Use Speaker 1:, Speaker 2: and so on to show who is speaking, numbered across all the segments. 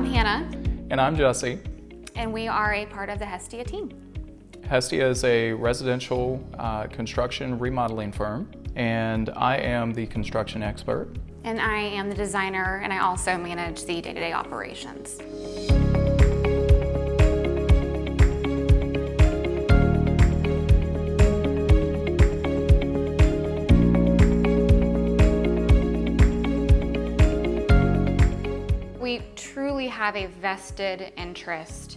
Speaker 1: I'm Hannah.
Speaker 2: And I'm Jesse.
Speaker 1: And we are a part of the Hestia team.
Speaker 2: Hestia is a residential uh, construction remodeling firm, and I am the construction expert.
Speaker 1: And I am the designer, and I also manage the day-to-day -day operations. We truly have a vested interest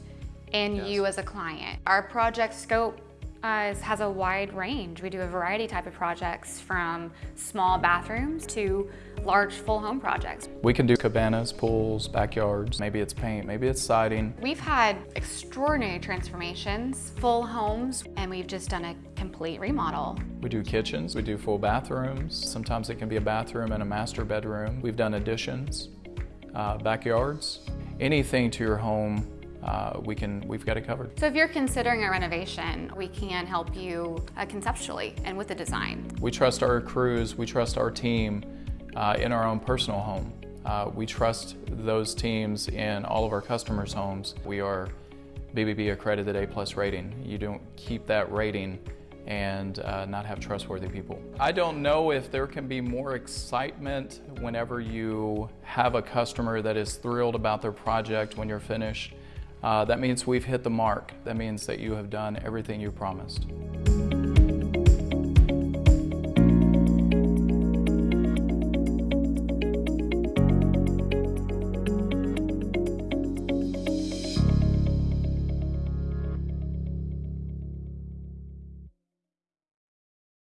Speaker 1: in yes. you as a client. Our project scope uh, has a wide range. We do a variety type of projects from small bathrooms to large full home projects.
Speaker 2: We can do cabanas, pools, backyards, maybe it's paint, maybe it's siding.
Speaker 1: We've had extraordinary transformations, full homes, and we've just done a complete remodel.
Speaker 2: We do kitchens, we do full bathrooms. Sometimes it can be a bathroom and a master bedroom. We've done additions uh, backyards, anything to your home, uh, we can, we've got it covered.
Speaker 1: So if you're considering a renovation, we can help you uh, conceptually and with the design.
Speaker 2: We trust our crews, we trust our team uh, in our own personal home. Uh, we trust those teams in all of our customers' homes. We are BBB accredited A-plus rating. You don't keep that rating and uh, not have trustworthy people. I don't know if there can be more excitement whenever you have a customer that is thrilled about their project when you're finished. Uh, that means we've hit the mark. That means that you have done everything you promised.